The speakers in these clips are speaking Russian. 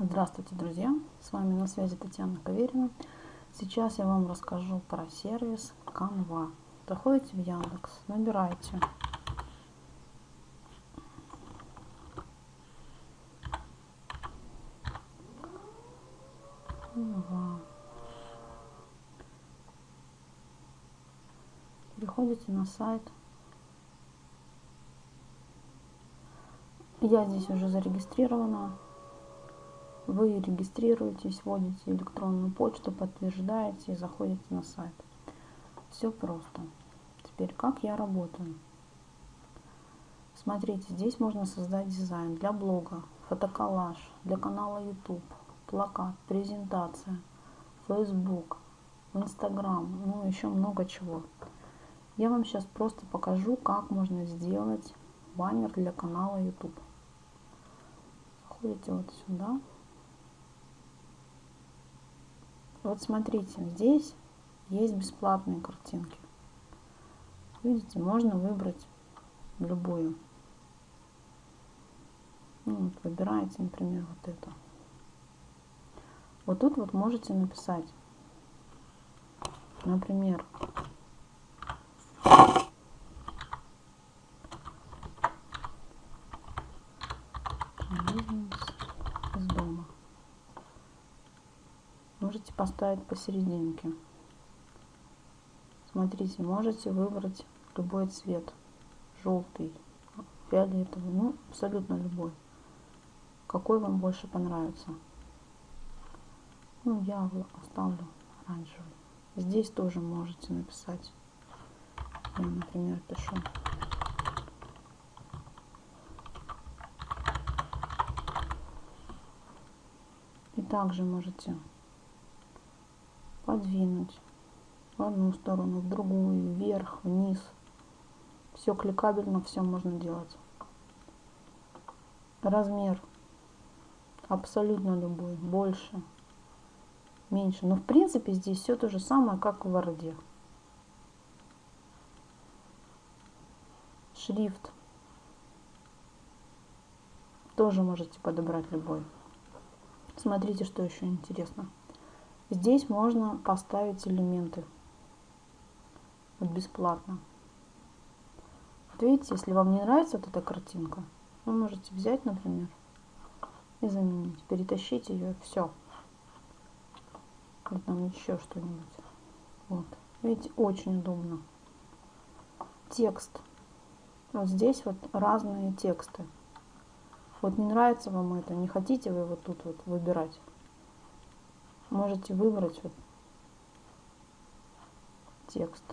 Здравствуйте, друзья! С вами на связи Татьяна Каверина. Сейчас я вам расскажу про сервис Canva. Заходите в Яндекс, набираете Canva. Переходите на сайт. Я здесь уже зарегистрирована вы регистрируетесь, вводите электронную почту, подтверждаете и заходите на сайт. Все просто. Теперь, как я работаю? Смотрите, здесь можно создать дизайн для блога, фотоколлаж, для канала YouTube, плакат, презентация, Facebook, Instagram, ну еще много чего. Я вам сейчас просто покажу, как можно сделать баннер для канала YouTube. Заходите вот сюда. Вот смотрите, здесь есть бесплатные картинки. Видите, можно выбрать любую. Ну, вот выбираете, например, вот эту. Вот тут вот можете написать, например, можете поставить посерединке. Смотрите, можете выбрать любой цвет. Желтый, фиолетовый, ну абсолютно любой. Какой вам больше понравится. Ну, я оставлю оранжевый. Здесь тоже можете написать. Я, например, пишу. Также можете подвинуть в одну сторону, в другую, вверх, вниз. Все кликабельно, все можно делать. Размер абсолютно любой, больше, меньше. Но в принципе здесь все то же самое, как в Word. Шрифт тоже можете подобрать любой. Смотрите, что еще интересно. Здесь можно поставить элементы. Вот бесплатно. Вот видите, если вам не нравится вот эта картинка, вы можете взять, например, и заменить. Перетащить ее, все. Вот там еще что-нибудь. Вот. Видите, очень удобно. Текст. Вот здесь вот разные тексты. Вот не нравится вам это, не хотите вы вот тут вот выбирать можете выбрать вот текст.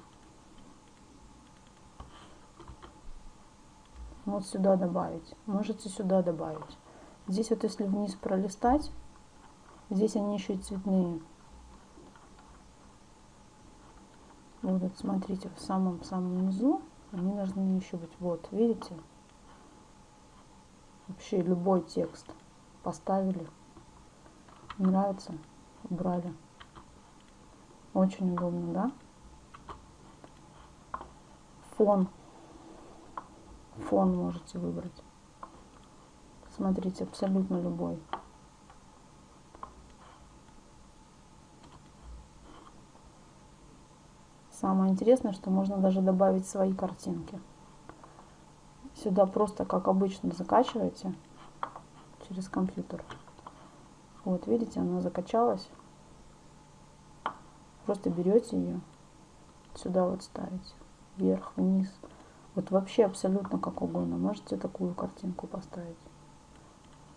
Вот сюда добавить. Можете сюда добавить. Здесь вот если вниз пролистать, здесь они еще и цветные. Вот, вот смотрите, в самом-самом низу они должны еще быть. Вот, видите? Вообще любой текст поставили. Нравится? Убрали. Очень удобно, да? Фон. Фон можете выбрать. Смотрите, абсолютно любой. Самое интересное, что можно даже добавить свои картинки. Сюда просто, как обычно, закачиваете через компьютер. Вот, видите, она закачалась. Просто берете ее, сюда вот ставите, вверх, вниз. Вот вообще абсолютно как угодно. Можете такую картинку поставить.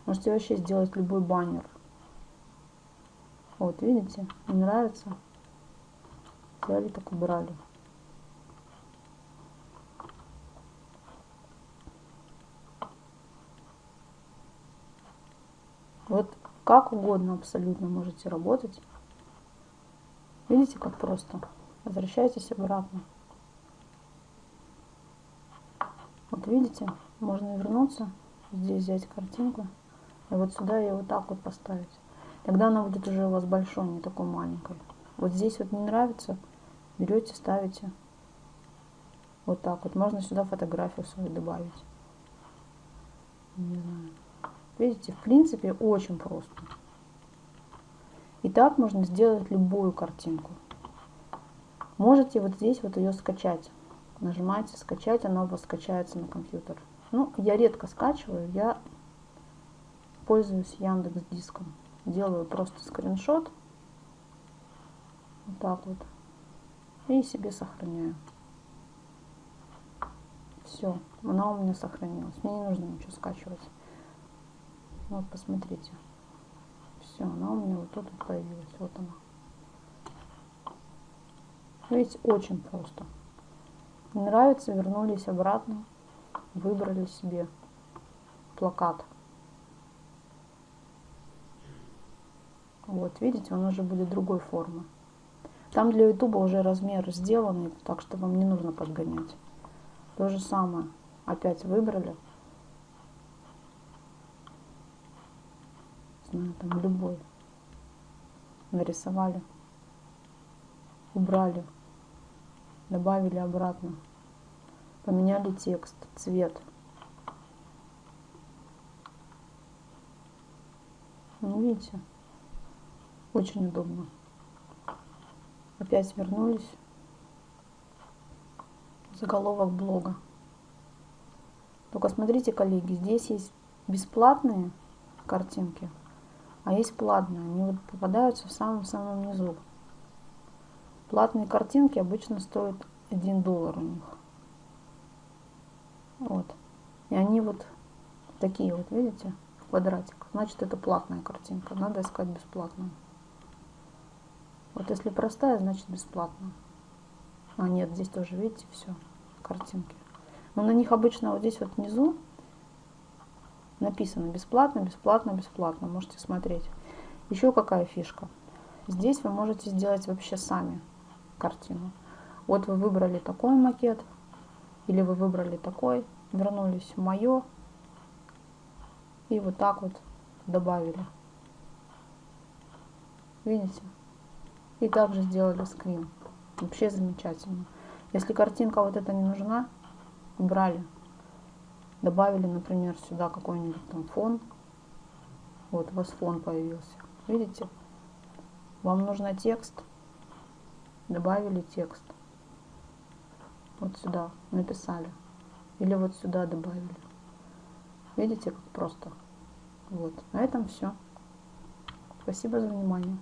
Можете вообще сделать любой баннер. Вот, видите, не нравится? Взяли, так убрали. Вот как угодно абсолютно можете работать. Видите, как просто. Возвращайтесь обратно. Вот видите, можно вернуться, здесь взять картинку, и вот сюда ее вот так вот поставить. Тогда она будет уже у вас большой, не такой маленькой. Вот здесь вот не нравится, берете, ставите. Вот так вот. Можно сюда фотографию свою добавить. Не знаю. Видите, в принципе, очень просто. И так можно сделать любую картинку. Можете вот здесь вот ее скачать. Нажимаете скачать, она у вас скачается на компьютер. Ну, я редко скачиваю, я пользуюсь Яндекс Диском. Делаю просто скриншот. Вот так вот. И себе сохраняю. Все, она у меня сохранилась. Мне не нужно ничего скачивать. Вот, посмотрите. Все, она у меня вот тут вот появилась. Вот она. Видите, очень просто. Нравится, вернулись обратно, выбрали себе плакат. Вот, видите, он уже будет другой формы. Там для ютуба уже размер сделанный, так что вам не нужно подгонять. То же самое. Опять выбрали. Знаю, там любой. Нарисовали. Убрали. Добавили обратно. Поменяли текст, цвет. Ну, видите, очень удобно. Опять вернулись заголовок блога. Только смотрите, коллеги, здесь есть бесплатные картинки, а есть платные. Они вот попадаются в самом-самом низу. Платные картинки обычно стоят 1 доллар у них. Вот. И они вот такие вот, видите, в квадратик. Значит, это платная картинка. Надо искать бесплатную. Вот если простая, значит бесплатная. А нет, здесь тоже, видите, все картинки. Но на них обычно вот здесь вот внизу написано бесплатно, бесплатно, бесплатно. Можете смотреть. Еще какая фишка. Здесь вы можете сделать вообще сами картину. Вот вы выбрали такой макет, или вы выбрали такой, вернулись в мое, и вот так вот добавили. Видите? И также сделали скрин. Вообще замечательно. Если картинка вот эта не нужна, убрали. Добавили, например, сюда какой-нибудь там фон. Вот у вас фон появился. Видите? Вам нужно текст. Добавили текст. Вот сюда написали. Или вот сюда добавили. Видите, как просто. Вот. На этом все. Спасибо за внимание.